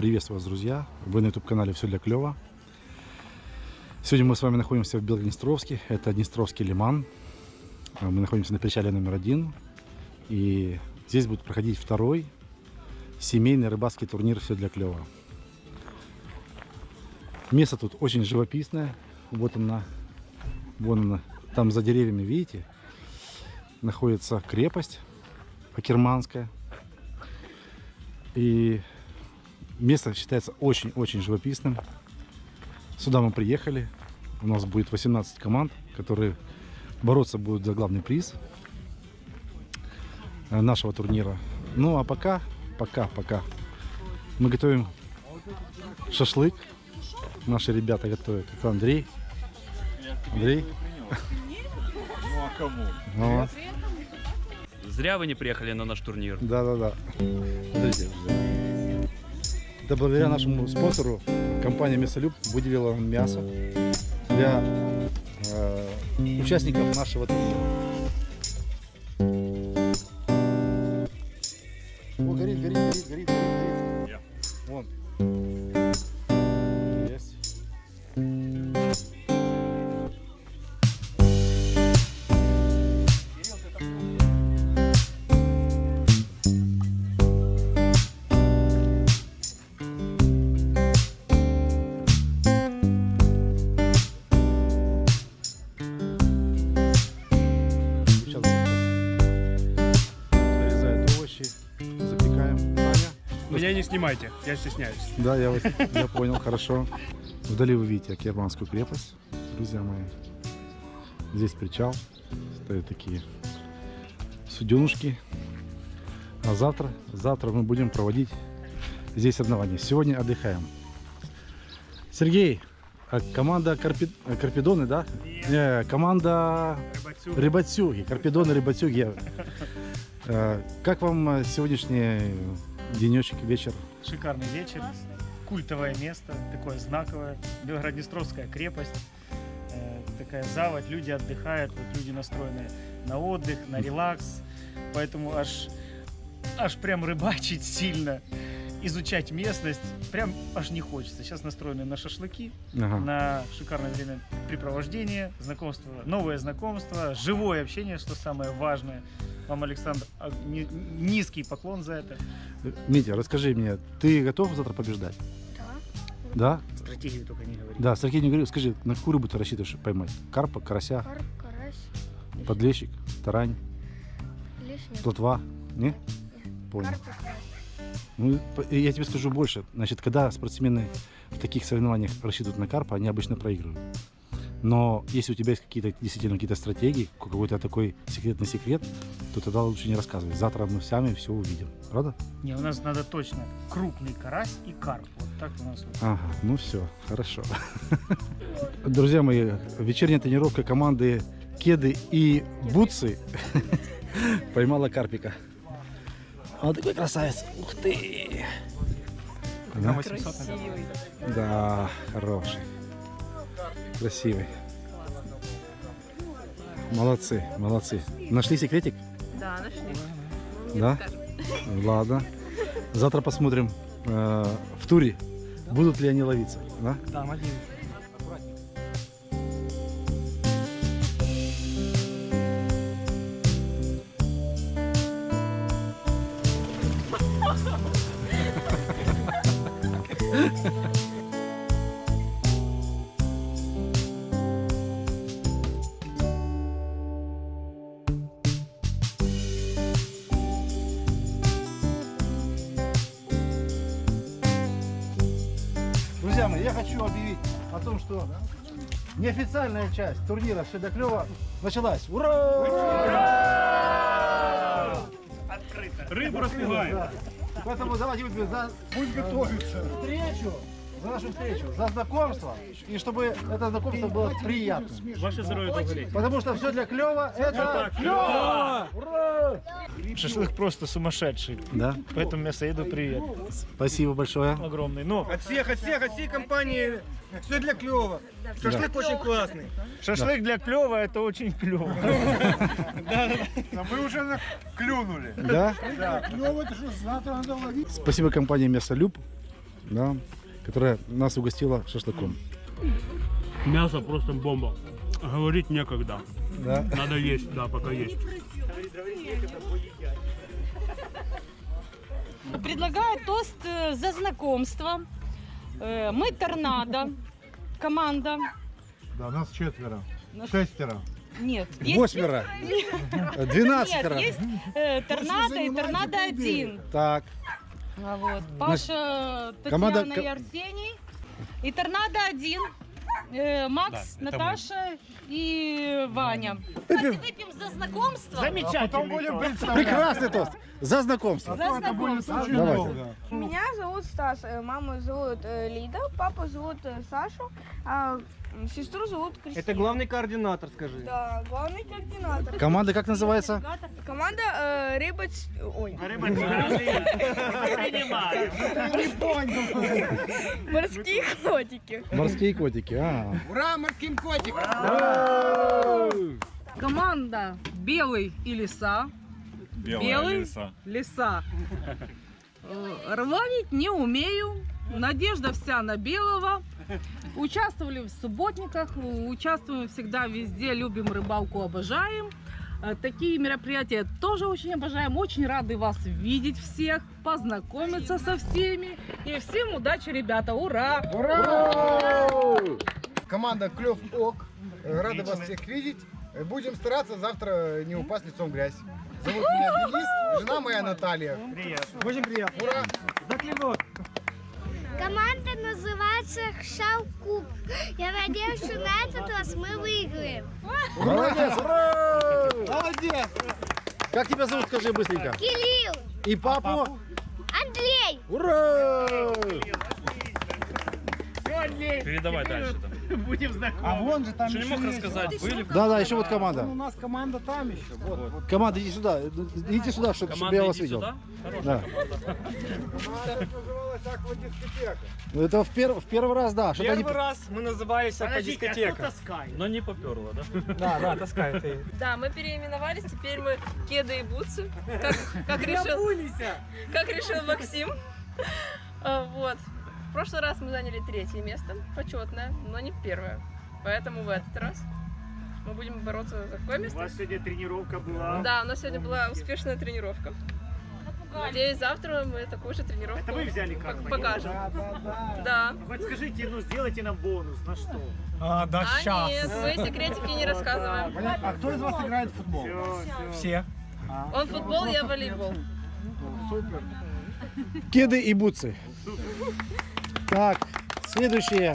Приветствую вас, друзья! Вы на YouTube-канале «Все для клёва». Сегодня мы с вами находимся в Белгороднестровске. Это Днестровский лиман. Мы находимся на причале номер один. И здесь будет проходить второй семейный рыбацкий турнир «Все для клёва». Место тут очень живописное. Вот она, вон она, там за деревьями, видите, находится крепость Акерманская. И место считается очень-очень живописным. Сюда мы приехали. У нас будет 18 команд, которые бороться будут за главный приз э, нашего турнира. Ну а пока, пока, пока мы готовим шашлык. Наши ребята готовят. Это Андрей. Андрей. Ну а кому? Ну, Зря вы не приехали на наш турнир. Да, да, да. Это благодаря нашему спонсору компания Мясолюб выделила мясо для э, участников нашего турнира. Снимайте, я стесняюсь. Да, я, вас- я понял, хорошо. Вдали вы видите Акерманскую крепость, друзья мои. Здесь причал, стоят такие суденушки. А завтра, завтра мы будем проводить здесь соревнования. Сегодня отдыхаем. Сергей, а команда Карпи- э, Карпидоны, да? Не, команда Рыбацюги, Карпидоны, Рыбацюги. Э, Как вам э, сегодняшний денечек, вечер? Шикарный вечер, культовое место, такое знаковое, Белгороднестровская крепость, э, такая заводь, люди отдыхают, вот люди настроены на отдых, на релакс, поэтому аж, аж прям рыбачить сильно, изучать местность, прям аж не хочется. Сейчас настроены на шашлыки, Ага. на шикарное времяпрепровождение, знакомство, новое знакомство, живое общение, что самое важное. Вам, Александр, а, ни- низкий поклон за это. Митя, расскажи мне, ты готов завтра побеждать? Да? Стратегию только не говори. Да, Сергей не говорил, скажи, на какую рыбу ты рассчитываешь поймать? Карпа, карася, Карп, карась, подлещик, тарань, лишний. плотва? Не? Понял. Карп и карась. Ну, я тебе скажу больше. Значит, когда спортсмены в таких соревнованиях рассчитывают на карпа, они обычно проигрывают. Но если у тебя есть какие-то действительно какие-то стратегии, какой-то такой секретный секрет, то тогда лучше не рассказывай. Завтра мы сами все увидим. Правда? Не, у нас надо точно крупный карась и карп. Вот так у нас. вот. Ага, ну все, хорошо. Друзья мои, вечерняя тренировка команды Кеды и Бутсы поймала карпика. Он такой красавец. Ух ты! Да? Да, хороший. Красивый. Молодцы, молодцы. Нашли секретик? Да, нашли. Да? Ладно. Завтра посмотрим э, в туре, будут ли они ловиться. Да? Там один. Хочу объявить о том, что неофициальная часть турнира «Все для клёва» началась. Ура! Рыбу распеваем. Да. Поэтому давайте выпьем за Пусть готовится. встречу, за нашу встречу, за знакомство, и чтобы это знакомство было приятным. Ваше здоровье долго лет. Потому что все для клёва это клёво! Ура! Шашлык просто сумасшедший. Да, Поэтому мясоеду привет. спасибо большое. Огромный. Ну, От всех, от всех, от всей компании. Все для клёва. Шашлык очень классный. шашлык для клёва это очень клево. А мы уже клюнули. Да? Спасибо компании Мясолюб да, которая нас угостила шашлыком. Мясо просто бомба. Говорить некогда. Да. Надо есть, да, пока есть. Предлагаю тост э, за знакомство. Э, Мы торнадо, команда. Да, нас четверо. Нас- Шестеро. Нет, есть, Восьмеро. нет, Двенадцатеро. есть э, торнадо и торнадо один. Так, вот, Паша, команда Татьяна ко- и Арсений. И торнадо один. Э, Макс, Да, Наташа и Ваня. Давайте выпьем за знакомство. Замечательный тост. прекрасный тост. За знакомство. За знакомство. Давайте. Меня зовут Стас, э, маму зовут э, Лида, папу зовут э, Сашу, а сестру зовут Кристина. Это главный координатор, скажи. Да, главный координатор. Команда как называется? Команда э, Рыба... Ц- Ой, морские котики. Морские котики. А. Ура, морским котикам! Команда Белый и Лиса. Белый лиса. Э, Рванить не умею. Надежда вся на белого. Участвовали в субботниках, э, участвуем всегда везде, любим рыбалку, обожаем. Э, Такие мероприятия тоже очень обожаем. Очень рады вас видеть всех, познакомиться со всеми. И всем удачи, ребята! Ура! Команда Клев Ок. Э, Рада вас всех видеть. Э, Будем стараться завтра не упасть лицом в грязь. Зовут меня Денис, жена моя Наталья. Очень приятно. Ура! За клинок! Команда называется Шалкуб. Я надеюсь, что на этот раз мы выиграем. Молодец, ура! Молодец! Как тебя зовут, скажи быстренько. Кирилл, И папу? Андрей, Ура! Передавай дальше там. Будем знакомы. А вон же там Что не еще мог рассказать? Были? Да, да, еще вот команда. У нас команда там еще. Вот, вот. Команда, иди сюда. Идите сюда, чтобы Команда я вас иди видел. сюда. Хорошая Да. Команда называлась аквадискотека. Ну, Это в, пер- в первый раз, да. Первый раз мы назывались по Подождите, а кто дискотека. таскает? Но не поперло, да? Да, да, таскает. и- Да, мы переименовались, теперь мы Кеды и Бутсы, как, как решил, как решил Максим. А, Вот. В прошлый раз мы заняли третье место, почетное, но не первое. Поэтому в этот раз мы будем бороться за какое У место? вас сегодня тренировка была. Да, у нас сегодня была успешная тренировка. Надеюсь, завтра мы такую же тренировку Это вы взяли как? покажем. Да. Хоть скажите, ну сделайте нам бонус, на что? А, да, А нет, мы секретики не рассказываем. А кто из вас играет в футбол? Все, все. Все. Он футбол, я волейбол. Кеды и бутсы. Так, следующее.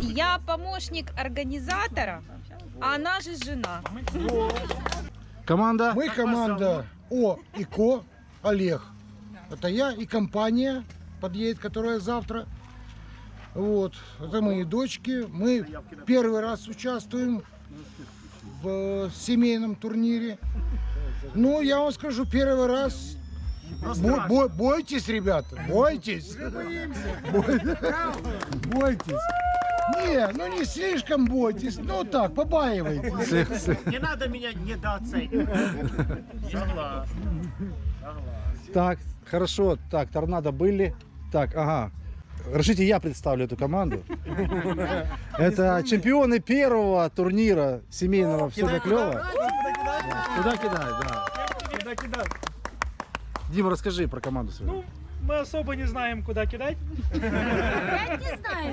Я помощник организатора, а она же жена. Команда. Мы команда О и Ко Олег. Это я и компания подъедет, которая завтра. Вот, это мои дочки. Мы первый раз участвуем в семейном турнире. Ну, я вам скажу, первый раз. Бо- бо- бойтесь, ребята, бойтесь. Бой- Бойтесь. Не, ну не слишком бойтесь, ну так, побаивайтесь. Не надо меня недооценивать. Согласен. Согласен. Так, хорошо. Так, торнадо были. Так, ага. Разрешите, я представлю эту команду. Это чемпионы первого турнира семейного «Все для клёва». Куда кидать, да. Куда кидать? Дима, расскажи про команду свою. Ну, мы особо не знаем, куда кидать.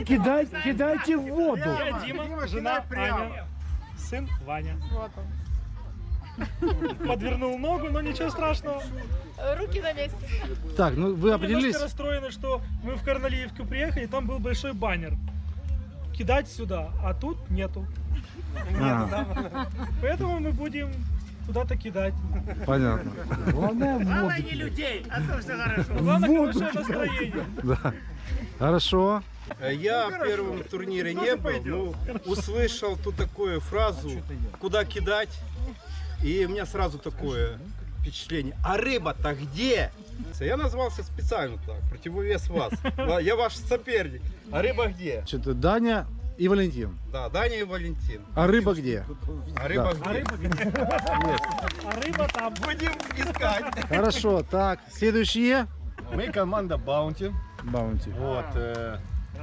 Кидать, кидайте в воду. Я Дима, жена Аня, сын Ваня. Подвернул ногу, но ничего страшного. Руки на месте. Так, ну вы определились? Немножко расстроены, что мы в Корнелиевку приехали, там был большой баннер. Кидать сюда, а тут нету. А, Поэтому мы будем куда-то кидать. понятно. Главное не людей, а то все хорошо. Главное, хорошее настроение. Да. Хорошо. Я в первом турнире не был, но услышал ту такую фразу, куда кидать, и у меня сразу такое впечатление. А рыба-то где? Я назвался специально так, противовес вас. Я ваш соперник. А рыба где? Что-то Даня и Валентин. Да, Даня и Валентин. А рыба где? А рыба Да. где? А рыба там. Будем искать. Хорошо, так, следующие. Мы команда Баунти. Баунти. Вот. э,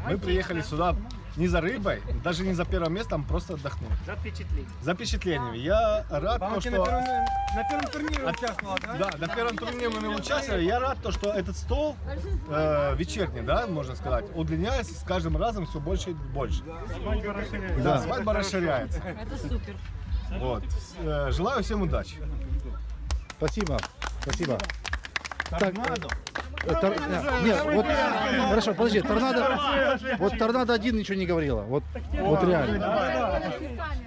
мы приехали сюда не за рыбой, даже не за первым местом, просто отдохнуть. За впечатление. За впечатлениями. Я рад, то, на что... первом, на первом турнире участвовала, да? Да, на первом турнире мы участвовали. Я рад, то, что этот стол э, вечерний, да, можно сказать, удлиняется с каждым разом все больше и больше. Да, свадьба расширяется. Это супер. Вот. Э, желаю всем удачи. Спасибо. Спасибо. Э, тор- не, Нет, вот, хорошо, подожди, торнадо, вот торнадо один ничего не говорила, вот, вот реально.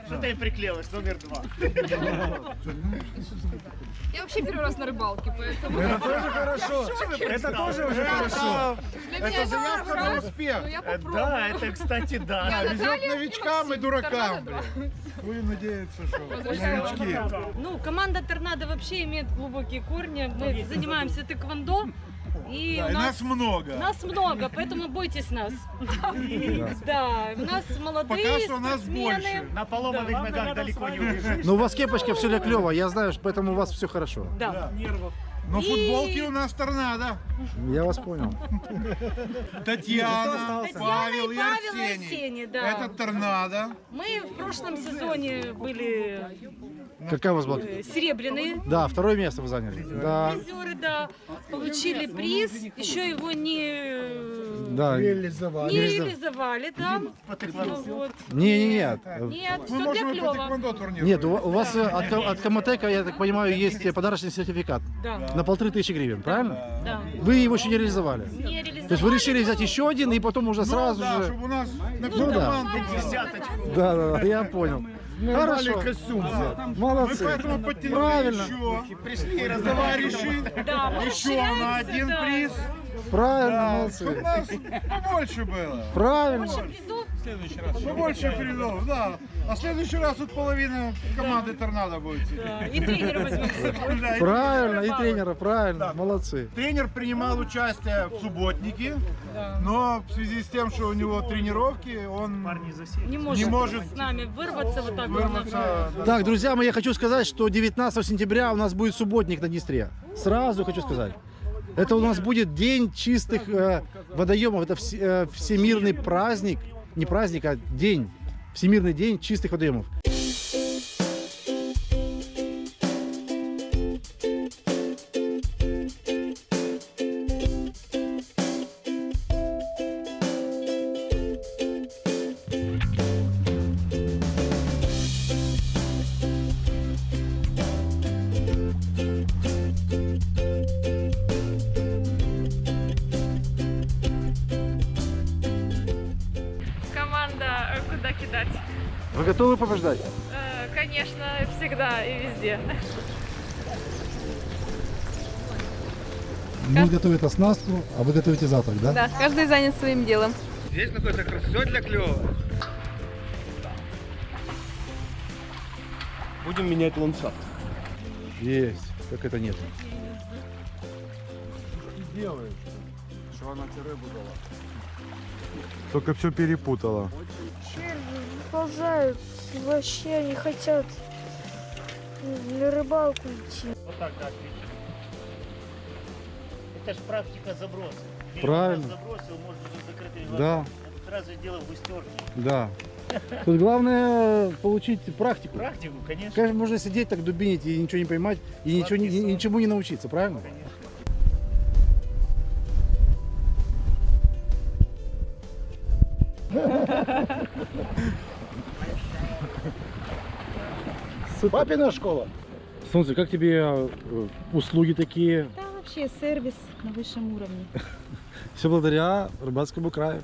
Что ты приклеилась, номер два. Я вообще первый раз на рыбалке, поэтому... Это тоже хорошо. Это тоже уже хорошо. Для меня это заявка на успех. Ну, попробую. Да, это, кстати, да. Наталья новичкам и дуракам. Будем надеяться, что новички. Ну, команда Торнадо вообще имеет глубокие корни. Мы занимаемся тэквондо. И у нас, много. нас много, поэтому бойтесь нас. Да, у нас молодые Пока что нас спортсмены. На поломанных ногах далеко не убежишь. Но у вас кепочка все для клево, я знаю, что поэтому у вас все хорошо. Да. Но И- футболки у нас торнадо. Я вас понял. Татьяна, Павел и Арсений. Да. Это торнадо. Мы в прошлом сезоне были Какая у вас была? э, серебряные. Да, второе место вы заняли. Да, Призеры, да, получили приз, еще его не, да. не Реализовали. реализовали, да. Ну, вот. Не, не, нет. Нет, Мы все для клёва. Нет, у у вас э, от, от Комотека, я так понимаю, есть подарочный сертификат Да, на полторы тысячи гривен, правильно? да. Вы его еще не реализовали. Не реализовали. То есть вы решили взять еще один и потом уже Ну сразу да, же... чтобы у нас на всю Ну да. Да, да, да, я понял. Хорошо. костюм. Мы Молодцы. поэтому подтянули Правильно. еще. Пришли товарищи. Да, мы Еще на один да. приз. Правильно, Да, чтобы молодцы. нас побольше было. Правильно. Призов Побольше призов, да. А в следующий раз тут половина команды торнадо будет да, и тренера возьмем Правильно, и тренера, правильно. Молодцы. Тренер принимал участие в субботнике, но в связи с тем, что у него тренировки, он. Не может, с нами вырваться вот так вот. вырваться. Так, друзья мои, я хочу сказать, что 19 сентября у нас будет субботник на Днестре. Сразу хочу сказать. Это у нас будет день чистых э, водоемов. Это вс- э, всемирный праздник. Не праздник, а день. Всемирный день чистых водоемов. Вы готовы побеждать? Э, Конечно, всегда и везде. Мы готовим оснастку, а вы готовите завтрак, да? Да, каждый занят своим делом. Здесь находится все для клёва. Будем менять ландшафт. Есть. Как это нет? Что она тебе рыбу дала? Только все перепутала. Черви выползают, вообще не хотят на рыбалку идти. Вот так, да, отлично. Это ж практика заброса. Правильно. Забросил, можно уже с закрытыми Да. сразу дело в густерке. Да. Тут главное получить практику. Практику, конечно. Конечно, можно сидеть так дубинить и ничего не поймать, и ничего, не- сон. ничему не научиться, правильно? Конечно. Папина школа. Солнце, как тебе э, услуги такие? Да, вообще сервис на высшем уровне. Все благодаря рыбацкому краю.